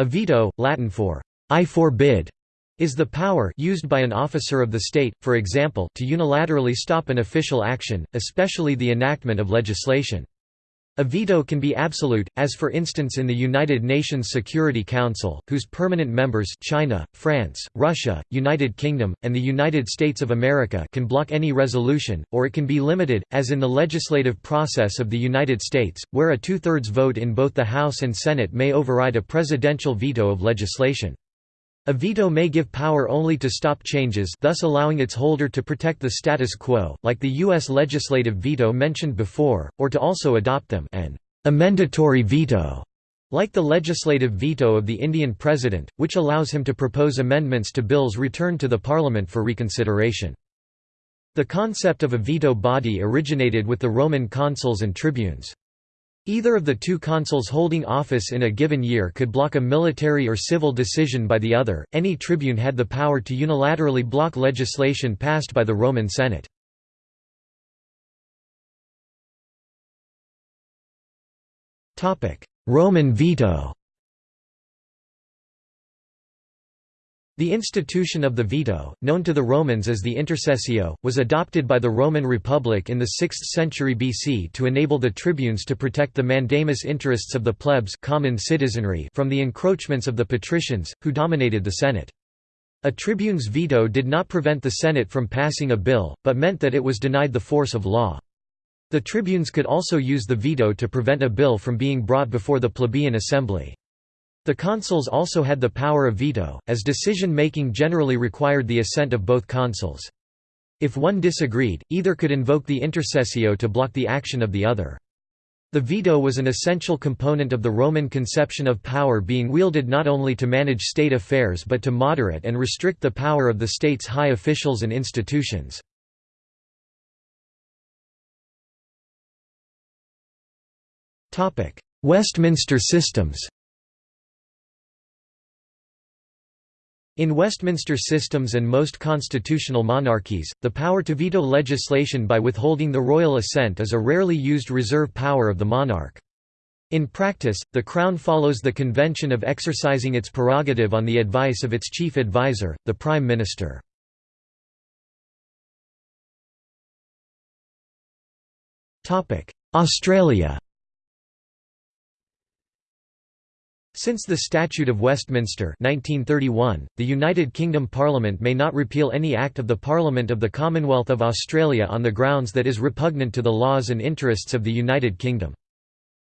A veto, Latin for I forbid, is the power used by an officer of the state, for example, to unilaterally stop an official action, especially the enactment of legislation. A veto can be absolute, as for instance in the United Nations Security Council, whose permanent members China, France, Russia, United Kingdom, and the United States of America can block any resolution, or it can be limited, as in the legislative process of the United States, where a two-thirds vote in both the House and Senate may override a presidential veto of legislation. A veto may give power only to stop changes thus allowing its holder to protect the status quo, like the U.S. legislative veto mentioned before, or to also adopt them an amendatory veto, like the legislative veto of the Indian president, which allows him to propose amendments to bills returned to the parliament for reconsideration. The concept of a veto body originated with the Roman consuls and tribunes. Either of the two consuls holding office in a given year could block a military or civil decision by the other. Any tribune had the power to unilaterally block legislation passed by the Roman Senate. Roman veto. The institution of the veto, known to the Romans as the intercessio, was adopted by the Roman Republic in the 6th century BC to enable the tribunes to protect the mandamus interests of the plebs common citizenry from the encroachments of the patricians, who dominated the Senate. A tribune's veto did not prevent the Senate from passing a bill, but meant that it was denied the force of law. The tribunes could also use the veto to prevent a bill from being brought before the plebeian assembly. The consuls also had the power of veto, as decision-making generally required the assent of both consuls. If one disagreed, either could invoke the intercessio to block the action of the other. The veto was an essential component of the Roman conception of power being wielded not only to manage state affairs but to moderate and restrict the power of the state's high officials and institutions. Westminster systems In Westminster systems and most constitutional monarchies, the power to veto legislation by withholding the royal assent is a rarely used reserve power of the monarch. In practice, the Crown follows the convention of exercising its prerogative on the advice of its chief adviser, the Prime Minister. Australia Since the Statute of Westminster 1931, the United Kingdom Parliament may not repeal any Act of the Parliament of the Commonwealth of Australia on the grounds that is repugnant to the laws and interests of the United Kingdom.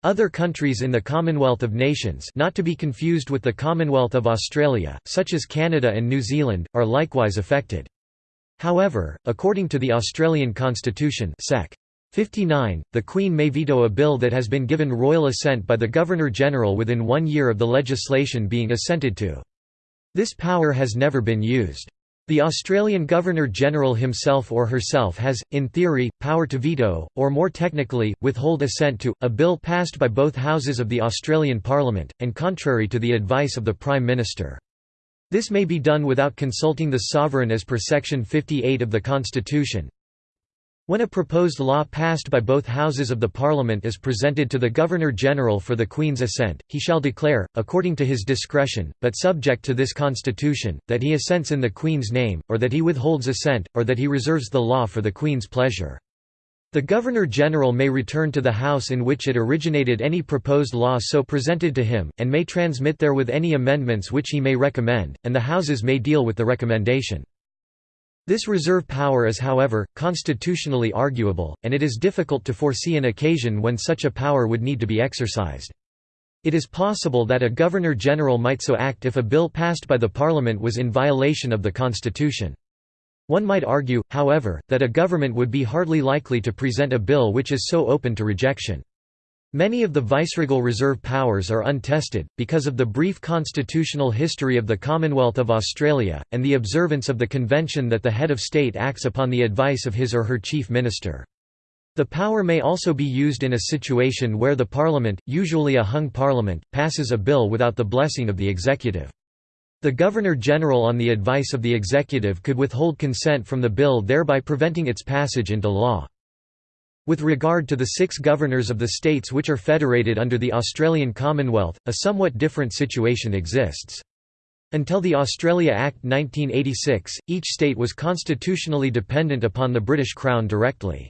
Other countries in the Commonwealth of Nations not to be confused with the Commonwealth of Australia, such as Canada and New Zealand, are likewise affected. However, according to the Australian Constitution Sec. 59. The Queen may veto a bill that has been given royal assent by the Governor-General within one year of the legislation being assented to. This power has never been used. The Australian Governor-General himself or herself has, in theory, power to veto, or more technically, withhold assent to, a bill passed by both houses of the Australian Parliament, and contrary to the advice of the Prime Minister. This may be done without consulting the sovereign as per Section 58 of the Constitution, when a proposed law passed by both Houses of the Parliament is presented to the Governor-General for the Queen's assent, he shall declare, according to his discretion, but subject to this Constitution, that he assents in the Queen's name, or that he withholds assent, or that he reserves the law for the Queen's pleasure. The Governor-General may return to the House in which it originated any proposed law so presented to him, and may transmit therewith any amendments which he may recommend, and the Houses may deal with the recommendation. This reserve power is however, constitutionally arguable, and it is difficult to foresee an occasion when such a power would need to be exercised. It is possible that a Governor-General might so act if a bill passed by the Parliament was in violation of the Constitution. One might argue, however, that a government would be hardly likely to present a bill which is so open to rejection. Many of the viceregal reserve powers are untested, because of the brief constitutional history of the Commonwealth of Australia, and the observance of the convention that the head of state acts upon the advice of his or her chief minister. The power may also be used in a situation where the parliament, usually a hung parliament, passes a bill without the blessing of the executive. The Governor-General on the advice of the executive could withhold consent from the bill thereby preventing its passage into law. With regard to the six governors of the states which are federated under the Australian Commonwealth, a somewhat different situation exists. Until the Australia Act 1986, each state was constitutionally dependent upon the British Crown directly.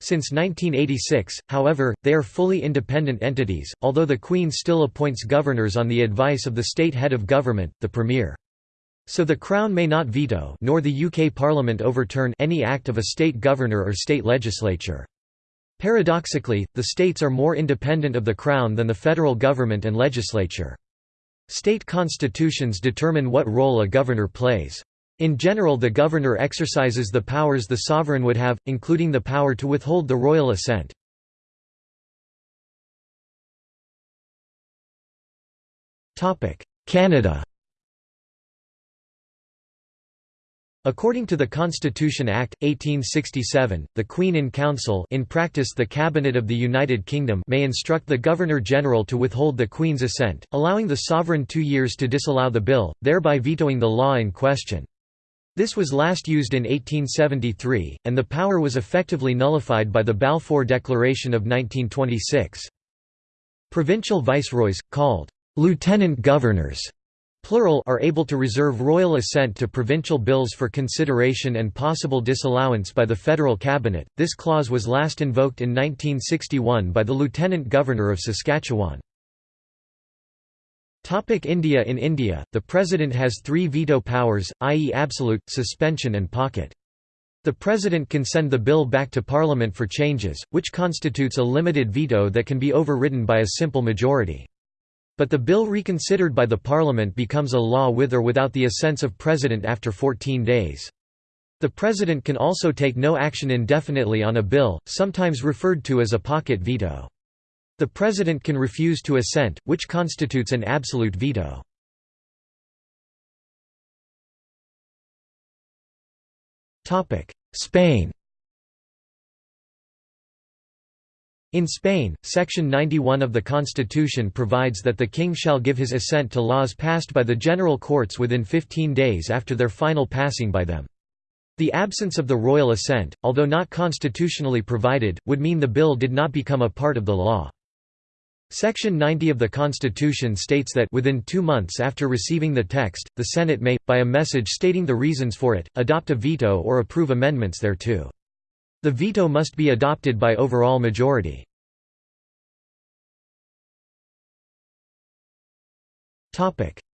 Since 1986, however, they are fully independent entities, although the Queen still appoints governors on the advice of the state head of government, the Premier. So the Crown may not veto nor the UK Parliament overturn any act of a state governor or state legislature. Paradoxically, the states are more independent of the Crown than the federal government and legislature. State constitutions determine what role a governor plays. In general the governor exercises the powers the sovereign would have, including the power to withhold the royal assent. Canada According to the Constitution Act, 1867, the Queen in Council in practice the Cabinet of the United Kingdom may instruct the Governor-General to withhold the Queen's assent, allowing the sovereign two years to disallow the bill, thereby vetoing the law in question. This was last used in 1873, and the power was effectively nullified by the Balfour Declaration of 1926. Provincial viceroys, called lieutenant governors, plural are able to reserve royal assent to provincial bills for consideration and possible disallowance by the federal cabinet. This clause was last invoked in 1961 by the lieutenant governor of Saskatchewan. Topic India In India, the President has three veto powers, i.e. absolute, suspension and pocket. The President can send the bill back to Parliament for changes, which constitutes a limited veto that can be overridden by a simple majority. But the bill reconsidered by the Parliament becomes a law with or without the assents of President after 14 days. The President can also take no action indefinitely on a bill, sometimes referred to as a pocket veto. The President can refuse to assent, which constitutes an absolute veto. Spain In Spain, Section 91 of the Constitution provides that the king shall give his assent to laws passed by the general courts within 15 days after their final passing by them. The absence of the royal assent, although not constitutionally provided, would mean the bill did not become a part of the law. Section 90 of the Constitution states that within two months after receiving the text, the Senate may, by a message stating the reasons for it, adopt a veto or approve amendments thereto. The veto must be adopted by overall majority.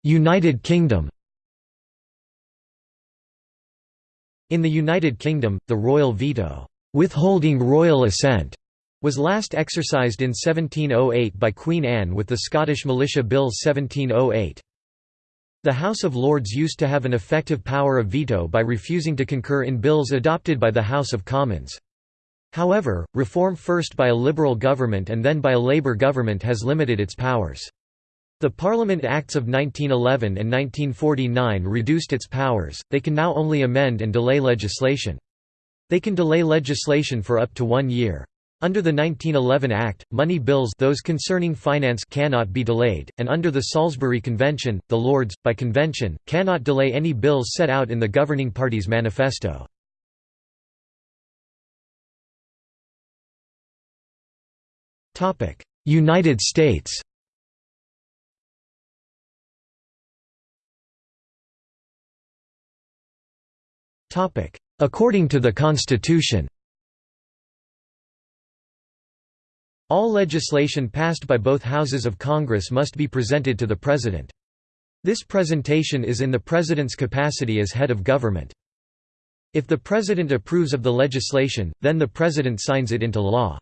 United Kingdom In the United Kingdom, the royal veto, withholding royal assent, was last exercised in 1708 by Queen Anne with the Scottish Militia Bill 1708. The House of Lords used to have an effective power of veto by refusing to concur in bills adopted by the House of Commons. However, reform first by a Liberal government and then by a Labour government has limited its powers. The Parliament Acts of 1911 and 1949 reduced its powers, they can now only amend and delay legislation. They can delay legislation for up to one year. Under the 1911 Act, money bills those concerning finance cannot be delayed, and under the Salisbury Convention, the Lords, by convention, cannot delay any bills set out in the governing party's manifesto. United States According to the Constitution All legislation passed by both houses of Congress must be presented to the President. This presentation is in the President's capacity as head of government. If the President approves of the legislation, then the President signs it into law.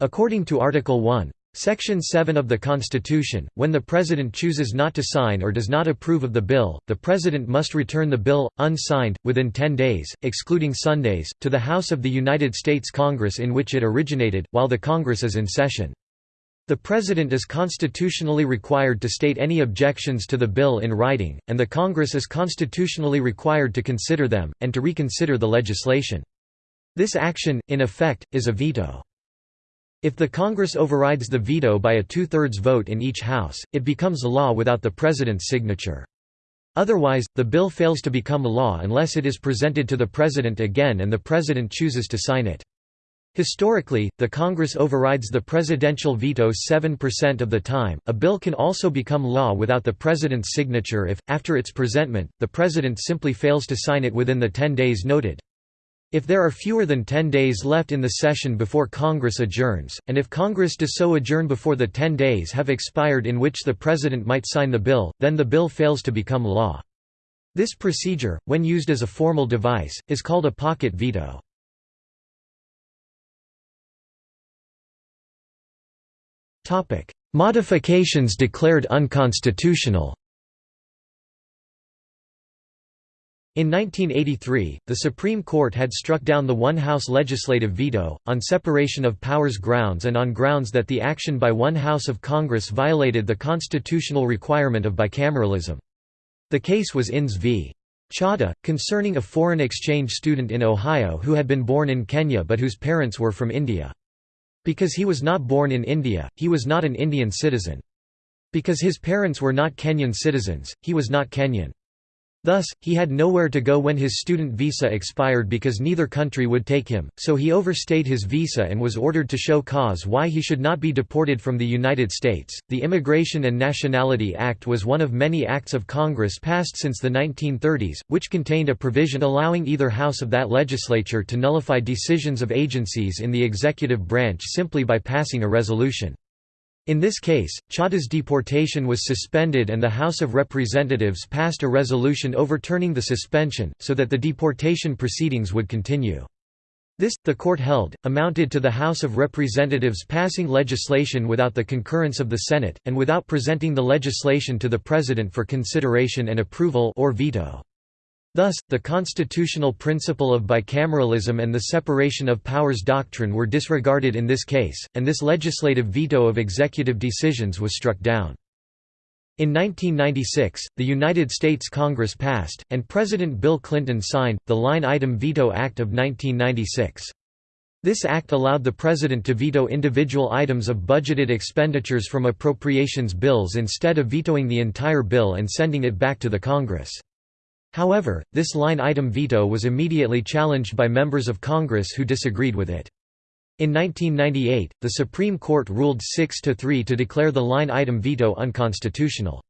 According to Article 1, Section 7 of the Constitution, when the President chooses not to sign or does not approve of the bill, the President must return the bill, unsigned, within 10 days, excluding Sundays, to the House of the United States Congress in which it originated, while the Congress is in session. The President is constitutionally required to state any objections to the bill in writing, and the Congress is constitutionally required to consider them, and to reconsider the legislation. This action, in effect, is a veto. If the Congress overrides the veto by a two-thirds vote in each House, it becomes law without the President's signature. Otherwise, the bill fails to become law unless it is presented to the President again and the President chooses to sign it. Historically, the Congress overrides the presidential veto 7% of the time. A bill can also become law without the president's signature if, after its presentment, the president simply fails to sign it within the 10 days noted. If there are fewer than 10 days left in the session before Congress adjourns, and if Congress does so adjourn before the 10 days have expired in which the president might sign the bill, then the bill fails to become law. This procedure, when used as a formal device, is called a pocket veto. Modifications declared unconstitutional. In 1983, the Supreme Court had struck down the one-house legislative veto, on separation of powers grounds and on grounds that the action by one house of Congress violated the constitutional requirement of bicameralism. The case was INS v. Chadha, concerning a foreign exchange student in Ohio who had been born in Kenya but whose parents were from India. Because he was not born in India, he was not an Indian citizen. Because his parents were not Kenyan citizens, he was not Kenyan. Thus, he had nowhere to go when his student visa expired because neither country would take him, so he overstayed his visa and was ordered to show cause why he should not be deported from the United States. The Immigration and Nationality Act was one of many acts of Congress passed since the 1930s, which contained a provision allowing either house of that legislature to nullify decisions of agencies in the executive branch simply by passing a resolution. In this case, Chadha's deportation was suspended and the House of Representatives passed a resolution overturning the suspension, so that the deportation proceedings would continue. This, the court held, amounted to the House of Representatives passing legislation without the concurrence of the Senate, and without presenting the legislation to the President for consideration and approval or veto. Thus, the constitutional principle of bicameralism and the separation of powers doctrine were disregarded in this case, and this legislative veto of executive decisions was struck down. In 1996, the United States Congress passed, and President Bill Clinton signed, the Line Item Veto Act of 1996. This act allowed the President to veto individual items of budgeted expenditures from appropriations bills instead of vetoing the entire bill and sending it back to the Congress. However, this line-item veto was immediately challenged by members of Congress who disagreed with it. In 1998, the Supreme Court ruled 6 to 3 to declare the line-item veto unconstitutional.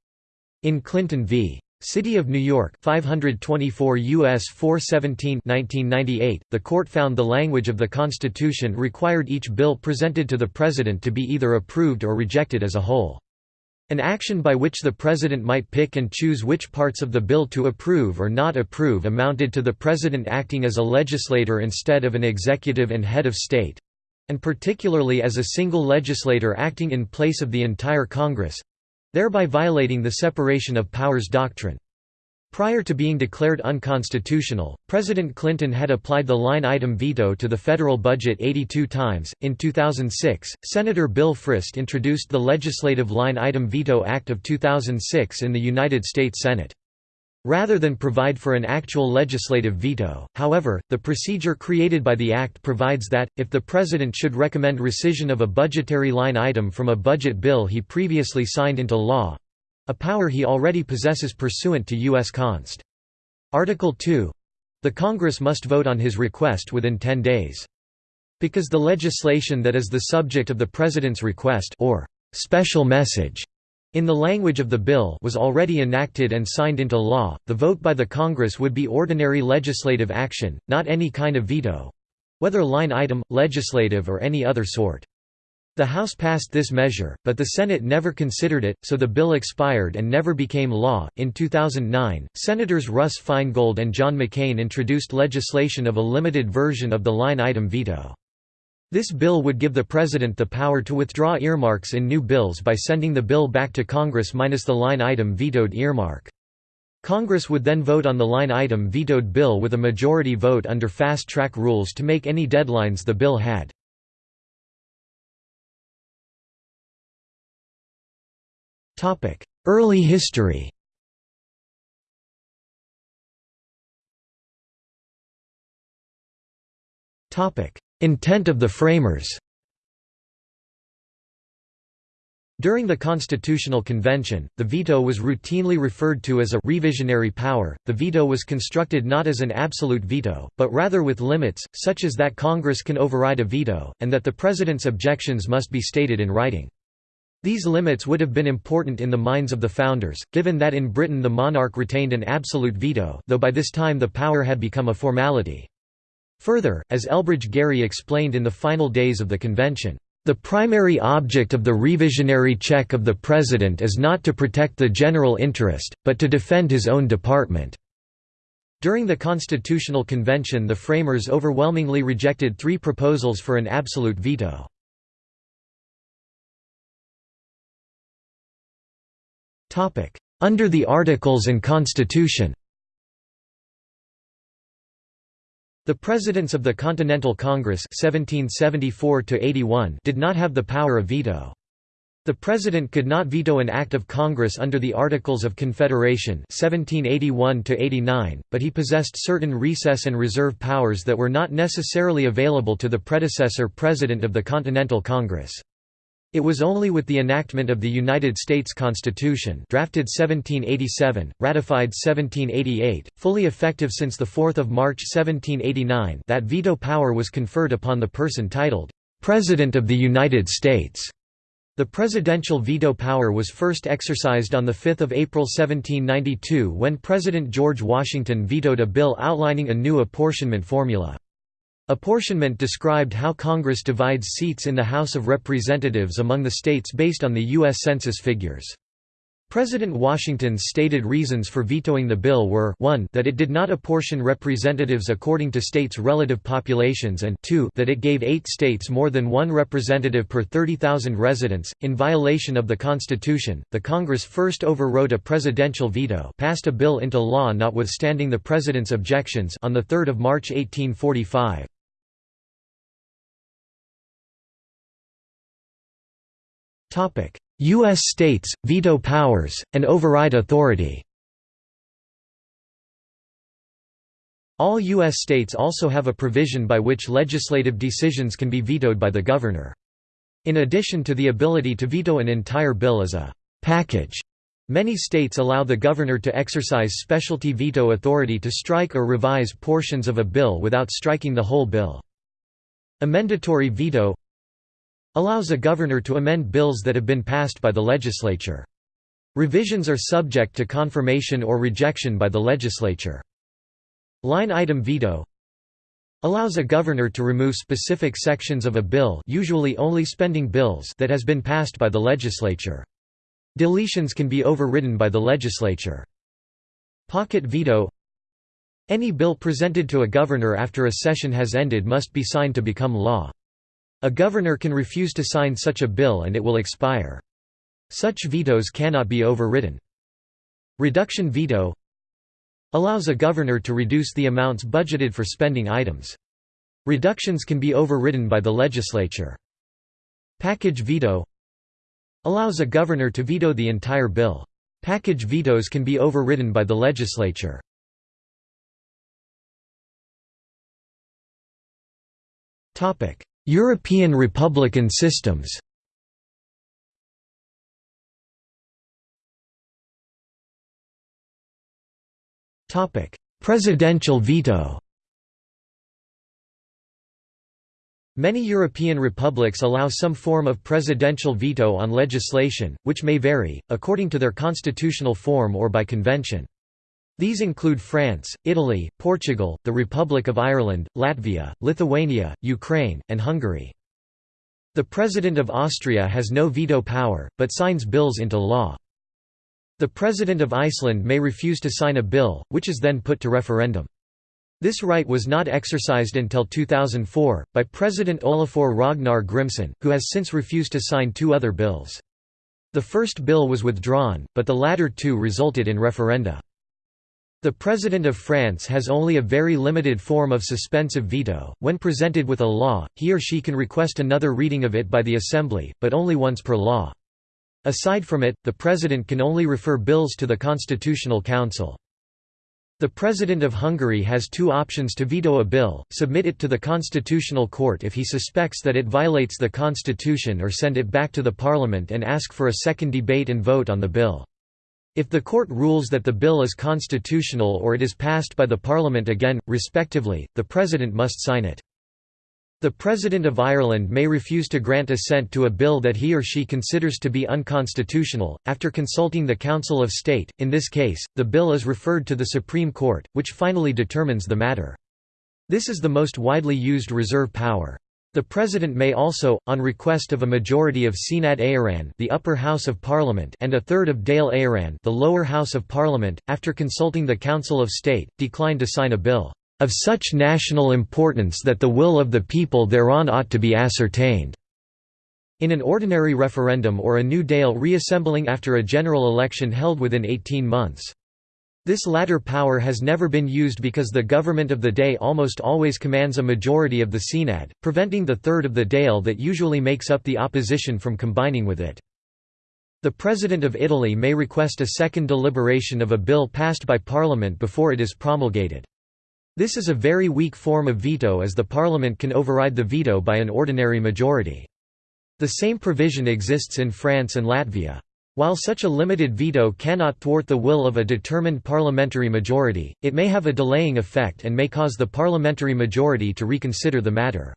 In Clinton v. City of New York 524 U.S. 417 1998, the court found the language of the Constitution required each bill presented to the President to be either approved or rejected as a whole. An action by which the President might pick and choose which parts of the bill to approve or not approve amounted to the President acting as a legislator instead of an executive and head of state—and particularly as a single legislator acting in place of the entire Congress—thereby violating the separation of powers doctrine. Prior to being declared unconstitutional, President Clinton had applied the line item veto to the federal budget 82 times. In 2006, Senator Bill Frist introduced the Legislative Line Item Veto Act of 2006 in the United States Senate. Rather than provide for an actual legislative veto, however, the procedure created by the Act provides that, if the President should recommend rescission of a budgetary line item from a budget bill he previously signed into law, a power he already possesses pursuant to U.S. Const. Article 2 the Congress must vote on his request within 10 days. Because the legislation that is the subject of the President's request or special message in the language of the bill was already enacted and signed into law, the vote by the Congress would be ordinary legislative action, not any kind of veto—whether line item, legislative or any other sort. The House passed this measure, but the Senate never considered it, so the bill expired and never became law. In 2009, Senators Russ Feingold and John McCain introduced legislation of a limited version of the line item veto. This bill would give the President the power to withdraw earmarks in new bills by sending the bill back to Congress minus the line item vetoed earmark. Congress would then vote on the line item vetoed bill with a majority vote under fast-track rules to make any deadlines the bill had. Early history Topic: Intent of the framers During the Constitutional Convention, the veto was routinely referred to as a revisionary power. The veto was constructed not as an absolute veto, but rather with limits, such as that Congress can override a veto, and that the President's objections must be stated in writing. These limits would have been important in the minds of the founders, given that in Britain the monarch retained an absolute veto though by this time the power had become a formality. Further, as Elbridge Gerry explained in the final days of the convention, the primary object of the revisionary check of the President is not to protect the general interest, but to defend his own department." During the Constitutional Convention the framers overwhelmingly rejected three proposals for an absolute veto. Under the Articles and Constitution The Presidents of the Continental Congress 1774 did not have the power of veto. The President could not veto an act of Congress under the Articles of Confederation (1781–89), but he possessed certain recess and reserve powers that were not necessarily available to the predecessor President of the Continental Congress. It was only with the enactment of the United States Constitution drafted 1787, ratified 1788, fully effective since 4 March 1789 that veto power was conferred upon the person titled, "'President of the United States' The presidential veto power was first exercised on 5 April 1792 when President George Washington vetoed a bill outlining a new apportionment formula. Apportionment described how Congress divides seats in the House of Representatives among the states based on the U.S. Census figures. President Washington's stated reasons for vetoing the bill were 1 that it did not apportion representatives according to states' relative populations and 2 that it gave eight states more than one representative per 30,000 residents, in violation of the Constitution. The Congress first overrode a presidential veto passed a bill into law notwithstanding the President's objections on 3 March 1845. U.S. states, veto powers, and override authority All U.S. states also have a provision by which legislative decisions can be vetoed by the governor. In addition to the ability to veto an entire bill as a «package», many states allow the governor to exercise specialty veto authority to strike or revise portions of a bill without striking the whole bill. Amendatory veto allows a governor to amend bills that have been passed by the legislature. Revisions are subject to confirmation or rejection by the legislature. Line item veto allows a governor to remove specific sections of a bill usually only spending bills that has been passed by the legislature. Deletions can be overridden by the legislature. Pocket veto Any bill presented to a governor after a session has ended must be signed to become law. A governor can refuse to sign such a bill and it will expire. Such vetoes cannot be overridden. Reduction veto allows a governor to reduce the amounts budgeted for spending items. Reductions can be overridden by the legislature. Package veto allows a governor to veto the entire bill. Package vetoes can be overridden by the legislature. European republican systems Presidential veto Many European republics allow some form of presidential veto on legislation, which may vary, according to their constitutional form or by convention. These include France, Italy, Portugal, the Republic of Ireland, Latvia, Lithuania, Ukraine, and Hungary. The President of Austria has no veto power, but signs bills into law. The President of Iceland may refuse to sign a bill, which is then put to referendum. This right was not exercised until 2004, by President Olafur Ragnar Grimsson, who has since refused to sign two other bills. The first bill was withdrawn, but the latter two resulted in referenda. The President of France has only a very limited form of suspensive veto. When presented with a law, he or she can request another reading of it by the Assembly, but only once per law. Aside from it, the President can only refer bills to the Constitutional Council. The President of Hungary has two options to veto a bill, submit it to the Constitutional Court if he suspects that it violates the constitution or send it back to the parliament and ask for a second debate and vote on the bill. If the court rules that the bill is constitutional or it is passed by the parliament again, respectively, the president must sign it. The President of Ireland may refuse to grant assent to a bill that he or she considers to be unconstitutional, after consulting the Council of State. In this case, the bill is referred to the Supreme Court, which finally determines the matter. This is the most widely used reserve power. The President may also, on request of a majority of Seanad Éireann the upper house of Parliament and a third of Dáil Éireann the lower house of Parliament, after consulting the Council of State, decline to sign a bill of such national importance that the will of the people thereon ought to be ascertained." In an ordinary referendum or a new Dáil reassembling after a general election held within 18 months. This latter power has never been used because the government of the day almost always commands a majority of the Seanad, preventing the third of the Dáil that usually makes up the opposition from combining with it. The President of Italy may request a second deliberation of a bill passed by Parliament before it is promulgated. This is a very weak form of veto as the parliament can override the veto by an ordinary majority. The same provision exists in France and Latvia. While such a limited veto cannot thwart the will of a determined parliamentary majority, it may have a delaying effect and may cause the parliamentary majority to reconsider the matter.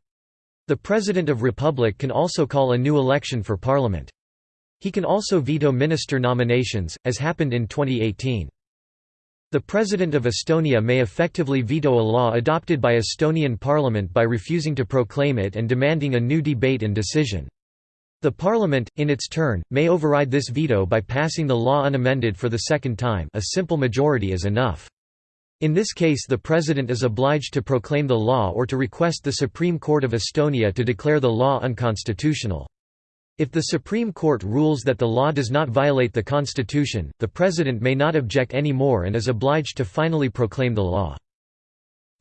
The President of Republic can also call a new election for parliament. He can also veto minister nominations, as happened in 2018. The President of Estonia may effectively veto a law adopted by Estonian parliament by refusing to proclaim it and demanding a new debate and decision. The parliament, in its turn, may override this veto by passing the law unamended for the second time a simple majority is enough. In this case the President is obliged to proclaim the law or to request the Supreme Court of Estonia to declare the law unconstitutional. If the Supreme Court rules that the law does not violate the Constitution, the President may not object any more and is obliged to finally proclaim the law.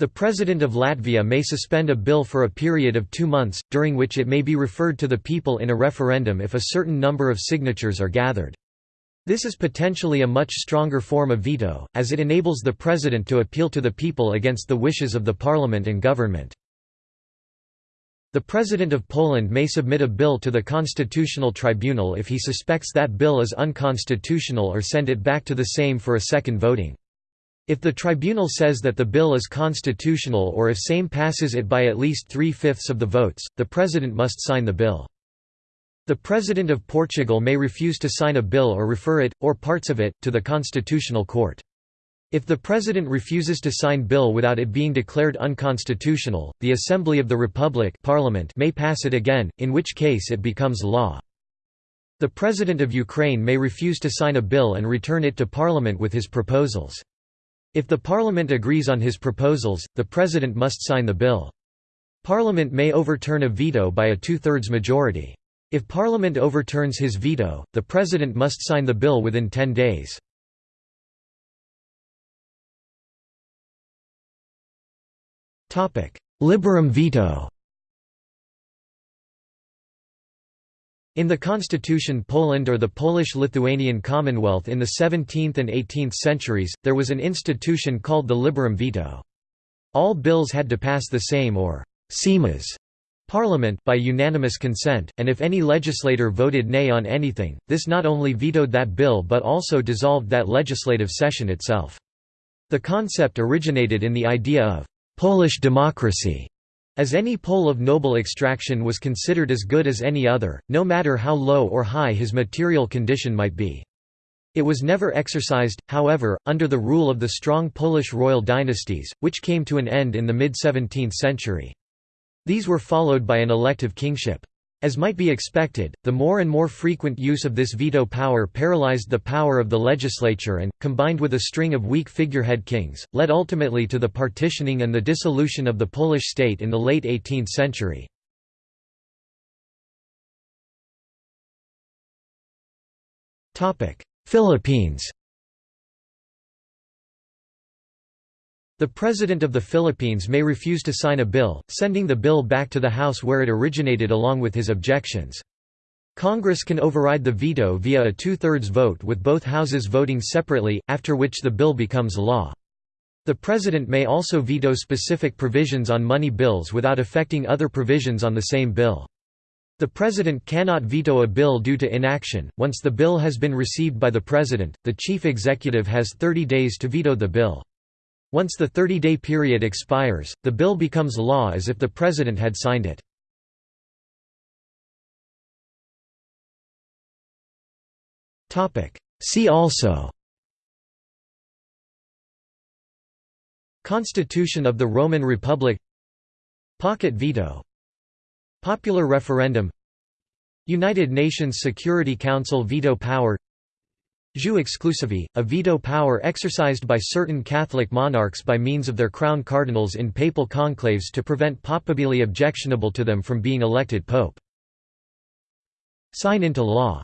The President of Latvia may suspend a bill for a period of two months, during which it may be referred to the people in a referendum if a certain number of signatures are gathered. This is potentially a much stronger form of veto, as it enables the President to appeal to the people against the wishes of the Parliament and government. The President of Poland may submit a bill to the Constitutional Tribunal if he suspects that bill is unconstitutional or send it back to the Sejm for a second voting. If the tribunal says that the bill is constitutional or if Sejm passes it by at least three-fifths of the votes, the President must sign the bill. The President of Portugal may refuse to sign a bill or refer it, or parts of it, to the Constitutional Court. If the President refuses to sign bill without it being declared unconstitutional, the Assembly of the Republic Parliament may pass it again, in which case it becomes law. The President of Ukraine may refuse to sign a bill and return it to Parliament with his proposals. If the Parliament agrees on his proposals, the President must sign the bill. Parliament may overturn a veto by a two-thirds majority. If Parliament overturns his veto, the President must sign the bill within ten days. Liberum veto In the constitution Poland or the Polish-Lithuanian Commonwealth in the 17th and 18th centuries, there was an institution called the liberum veto. All bills had to pass the Sejm or Seimas parliament by unanimous consent, and if any legislator voted nay on anything, this not only vetoed that bill but also dissolved that legislative session itself. The concept originated in the idea of Polish democracy, as any Pole of noble extraction was considered as good as any other, no matter how low or high his material condition might be. It was never exercised, however, under the rule of the strong Polish royal dynasties, which came to an end in the mid-17th century. These were followed by an elective kingship. As might be expected, the more and more frequent use of this veto power paralyzed the power of the legislature and, combined with a string of weak figurehead kings, led ultimately to the partitioning and the dissolution of the Polish state in the late 18th century. Philippines The President of the Philippines may refuse to sign a bill, sending the bill back to the House where it originated along with his objections. Congress can override the veto via a two-thirds vote with both houses voting separately, after which the bill becomes law. The President may also veto specific provisions on money bills without affecting other provisions on the same bill. The President cannot veto a bill due to inaction. Once the bill has been received by the President, the Chief Executive has 30 days to veto the bill. Once the 30-day period expires, the bill becomes law as if the President had signed it. See also. Constitution of the Roman Republic. Pocket veto. Popular referendum. United Nations Security Council veto power Jus exclusivae, a veto power exercised by certain Catholic monarchs by means of their crown cardinals in papal conclaves to prevent papabili objectionable to them from being elected pope. Sign into law